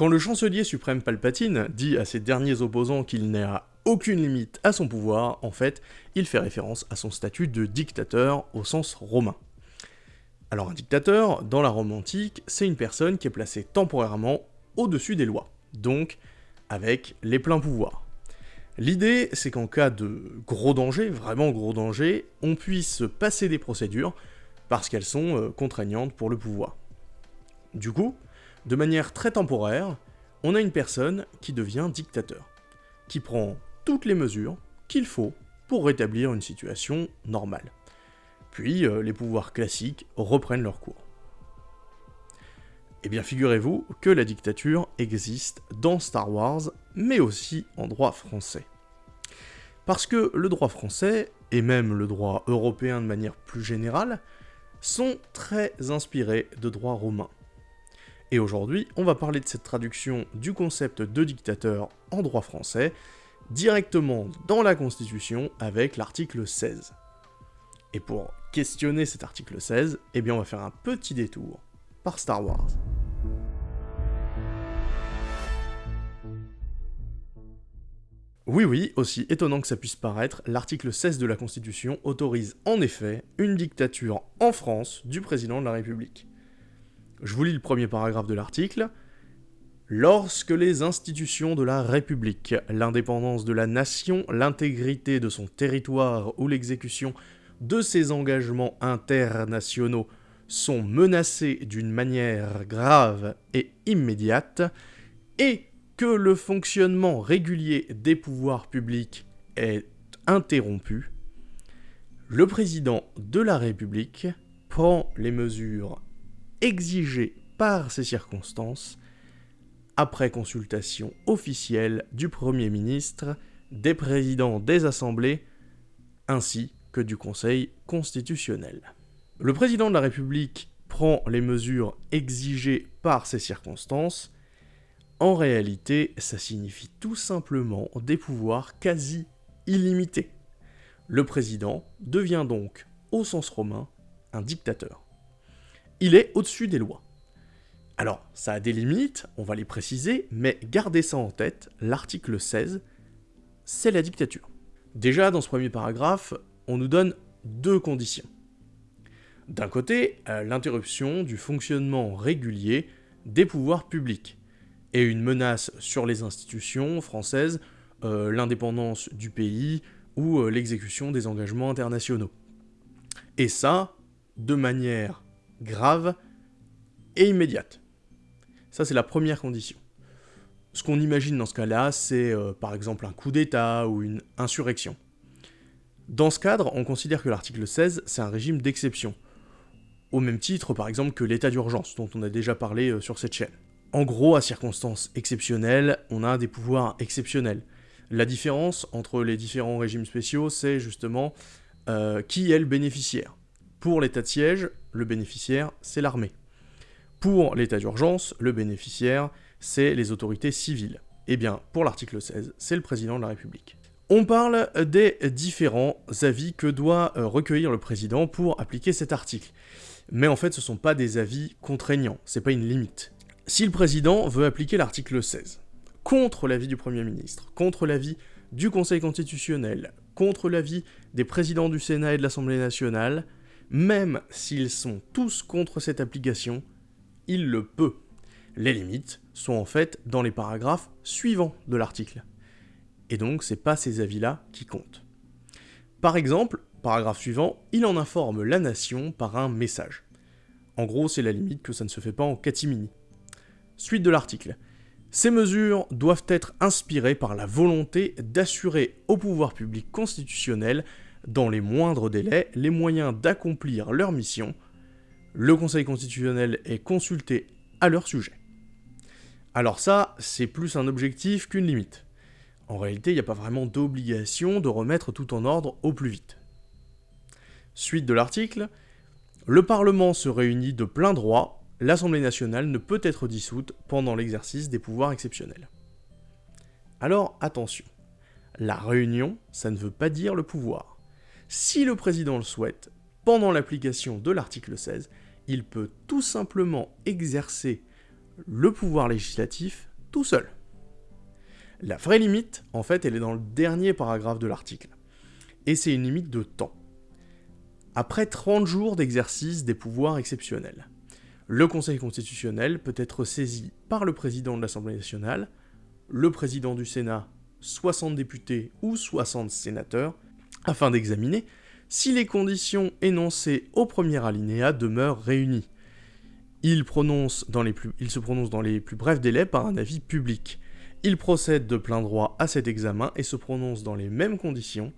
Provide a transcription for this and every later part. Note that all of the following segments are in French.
Quand le chancelier suprême Palpatine dit à ses derniers opposants qu'il n'a aucune limite à son pouvoir, en fait, il fait référence à son statut de dictateur au sens romain. Alors un dictateur, dans la Rome antique, c'est une personne qui est placée temporairement au-dessus des lois, donc avec les pleins pouvoirs. L'idée, c'est qu'en cas de gros danger, vraiment gros danger, on puisse passer des procédures parce qu'elles sont euh, contraignantes pour le pouvoir. Du coup, de manière très temporaire, on a une personne qui devient dictateur, qui prend toutes les mesures qu'il faut pour rétablir une situation normale. Puis euh, les pouvoirs classiques reprennent leur cours. Eh bien figurez-vous que la dictature existe dans Star Wars, mais aussi en droit français. Parce que le droit français, et même le droit européen de manière plus générale, sont très inspirés de droit romain. Et aujourd'hui, on va parler de cette traduction du concept de dictateur en droit français, directement dans la Constitution avec l'article 16. Et pour questionner cet article 16, eh bien on va faire un petit détour par Star Wars. Oui oui, aussi étonnant que ça puisse paraître, l'article 16 de la Constitution autorise en effet une dictature en France du président de la République. Je vous lis le premier paragraphe de l'article. Lorsque les institutions de la République, l'indépendance de la nation, l'intégrité de son territoire ou l'exécution de ses engagements internationaux sont menacées d'une manière grave et immédiate, et que le fonctionnement régulier des pouvoirs publics est interrompu, le président de la République prend les mesures exigées par ces circonstances après consultation officielle du Premier ministre, des présidents des assemblées, ainsi que du Conseil constitutionnel. Le président de la République prend les mesures exigées par ces circonstances. En réalité, ça signifie tout simplement des pouvoirs quasi illimités. Le président devient donc, au sens romain, un dictateur. Il est au-dessus des lois. Alors, ça a des limites, on va les préciser, mais gardez ça en tête, l'article 16, c'est la dictature. Déjà, dans ce premier paragraphe, on nous donne deux conditions. D'un côté, euh, l'interruption du fonctionnement régulier des pouvoirs publics, et une menace sur les institutions françaises, euh, l'indépendance du pays ou euh, l'exécution des engagements internationaux. Et ça, de manière grave et immédiate. Ça, c'est la première condition. Ce qu'on imagine dans ce cas-là, c'est par exemple un coup d'État ou une insurrection. Dans ce cadre, on considère que l'article 16, c'est un régime d'exception, au même titre par exemple que l'état d'urgence, dont on a déjà parlé euh, sur cette chaîne. En gros, à circonstances exceptionnelles, on a des pouvoirs exceptionnels. La différence entre les différents régimes spéciaux, c'est justement euh, qui est le bénéficiaire. Pour l'état de siège, le bénéficiaire, c'est l'armée. Pour l'état d'urgence, le bénéficiaire, c'est les autorités civiles. Eh bien, pour l'article 16, c'est le président de la République. On parle des différents avis que doit euh, recueillir le président pour appliquer cet article. Mais en fait, ce ne sont pas des avis contraignants, c'est pas une limite. Si le président veut appliquer l'article 16, contre l'avis du Premier ministre, contre l'avis du Conseil constitutionnel, contre l'avis des présidents du Sénat et de l'Assemblée nationale, même s'ils sont tous contre cette application, il le peut. Les limites sont en fait dans les paragraphes suivants de l'article et donc c'est pas ces avis-là qui comptent. Par exemple, paragraphe suivant, il en informe la nation par un message. En gros, c'est la limite que ça ne se fait pas en catimini. Suite de l'article. Ces mesures doivent être inspirées par la volonté d'assurer au pouvoir public constitutionnel, dans les moindres délais, les moyens d'accomplir leur mission. Le Conseil constitutionnel est consulté à leur sujet. Alors ça, c'est plus un objectif qu'une limite. En réalité, il n'y a pas vraiment d'obligation de remettre tout en ordre au plus vite. Suite de l'article, le Parlement se réunit de plein droit, l'Assemblée nationale ne peut être dissoute pendant l'exercice des pouvoirs exceptionnels. Alors attention, la réunion, ça ne veut pas dire le pouvoir. Si le président le souhaite, pendant l'application de l'article 16, il peut tout simplement exercer le pouvoir législatif tout seul. La vraie limite, en fait, elle est dans le dernier paragraphe de l'article. Et c'est une limite de temps. Après 30 jours d'exercice des pouvoirs exceptionnels, le Conseil constitutionnel peut être saisi par le président de l'Assemblée nationale, le président du Sénat, 60 députés ou 60 sénateurs, afin d'examiner si les conditions énoncées au premier alinéa demeurent réunies. Il, se prononce dans les plus brefs délais par un avis public. Il procède de plein droit à cet examen et se prononce dans les mêmes conditions,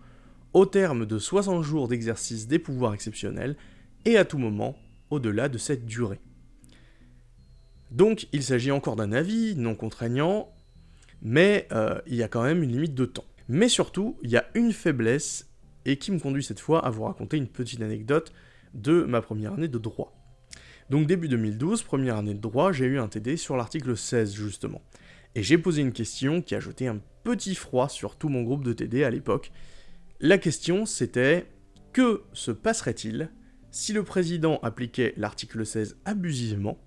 au terme de 60 jours d'exercice des pouvoirs exceptionnels, et à tout moment au-delà de cette durée. Donc il s'agit encore d'un avis non contraignant, mais euh, il y a quand même une limite de temps. Mais surtout, il y a une faiblesse, et qui me conduit cette fois à vous raconter une petite anecdote de ma première année de droit. Donc début 2012, première année de droit, j'ai eu un TD sur l'article 16 justement. Et j'ai posé une question qui a jeté un petit froid sur tout mon groupe de TD à l'époque. La question c'était que se passerait-il si le président appliquait l'article 16 abusivement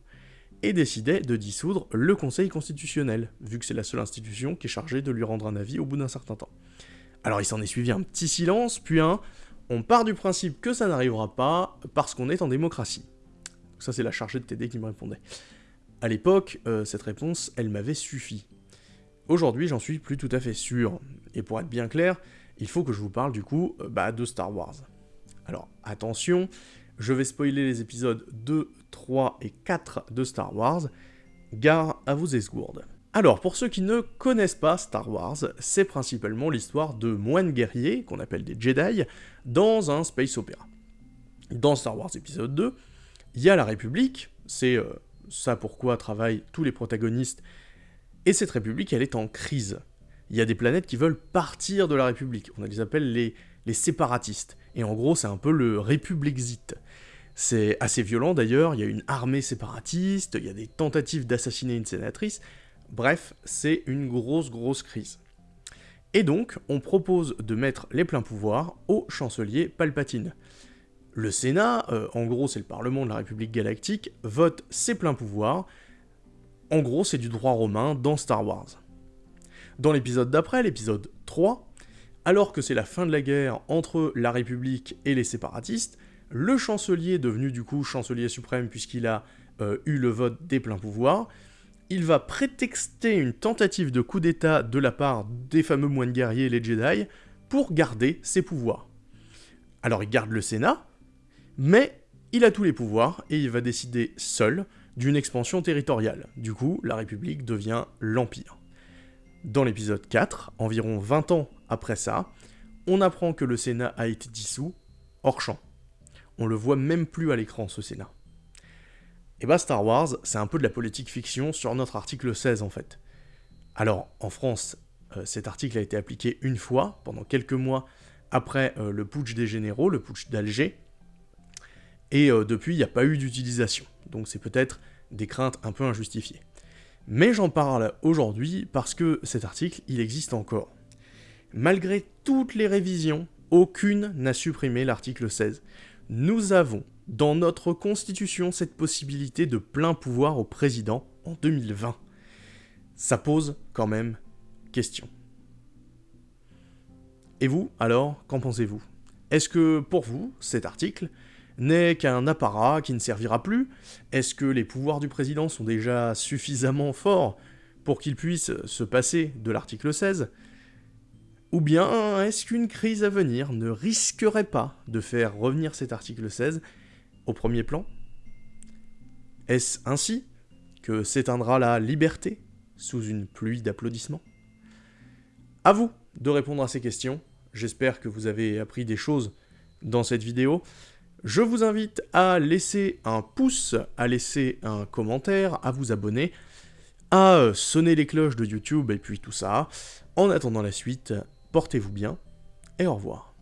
et décidait de dissoudre le Conseil constitutionnel, vu que c'est la seule institution qui est chargée de lui rendre un avis au bout d'un certain temps? Alors il s'en est suivi un petit silence, puis un on part du principe que ça n'arrivera pas parce qu'on est en démocratie. Ça c'est la chargée de TD qui me répondait. À l'époque, euh, cette réponse, elle m'avait suffi. Aujourd'hui, j'en suis plus tout à fait sûr. Et pour être bien clair, il faut que je vous parle du coup euh, bah, de Star Wars. Alors attention, je vais spoiler les épisodes 2, 3 et 4 de Star Wars. Gare à vos esgourdes. Alors, pour ceux qui ne connaissent pas Star Wars, c'est principalement l'histoire de moines guerriers, qu'on appelle des Jedi, dans un space opéra. Dans Star Wars épisode 2, il y a la République, c'est euh, ça pourquoi travaillent tous les protagonistes. Et cette république, elle est en crise. Il y a des planètes qui veulent partir de la république. On les appelle les, séparatistes. Et en gros, c'est un peu le républixite. C'est assez violent d'ailleurs, il y a une armée séparatiste, il y a des tentatives d'assassiner une sénatrice. Bref, c'est une grosse grosse crise. Et donc, on propose de mettre les pleins pouvoirs au chancelier Palpatine. Le Sénat, euh, en gros c'est le Parlement de la République Galactique, vote ses pleins pouvoirs. En gros c'est du droit romain dans Star Wars. Dans l'épisode d'après, l'épisode 3, alors que c'est la fin de la guerre entre la République et les séparatistes, le chancelier, devenu du coup chancelier suprême puisqu'il a euh, eu le vote des pleins pouvoirs, il va prétexter une tentative de coup d'état de la part des fameux moines guerriers, les Jedi, pour garder ses pouvoirs. Alors il garde le Sénat, mais il a tous les pouvoirs et il va décider seul d'une expansion territoriale. Du coup, la République devient l'Empire. Dans l'épisode 4, environ 20 ans après ça, on apprend que le Sénat a été dissous hors champ. On le voit même plus à l'écran, ce Sénat. Et bah Star Wars, c'est un peu de la politique fiction sur notre article 16 en fait. Alors, en France, euh, cet article a été appliqué une fois, pendant quelques mois après euh, le putsch des généraux, le putsch d'Alger, et euh, depuis, il n'y a pas eu d'utilisation. Donc c'est peut-être des craintes un peu injustifiées. Mais j'en parle aujourd'hui parce que cet article, il existe encore. Malgré toutes les révisions, aucune n'a supprimé l'article 16. Nous avons dans notre constitution cette possibilité de plein pouvoir au président en 2020. Ça pose quand même question. Et vous, alors, qu'en pensez-vous? Est-ce que pour vous, cet article, n'est qu'un apparat qui ne servira plus? Est-ce que les pouvoirs du président sont déjà suffisamment forts pour qu'il puisse se passer de l'article 16 Ou bien est-ce qu'une crise à venir ne risquerait pas de faire revenir cet article 16 au premier plan? Est-ce ainsi que s'éteindra la liberté sous une pluie d'applaudissements? À vous de répondre à ces questions. J'espère que vous avez appris des choses dans cette vidéo. Je vous invite à laisser un pouce, à laisser un commentaire, à vous abonner, à sonner les cloches de YouTube et puis tout ça. En attendant la suite, portez-vous bien et au revoir.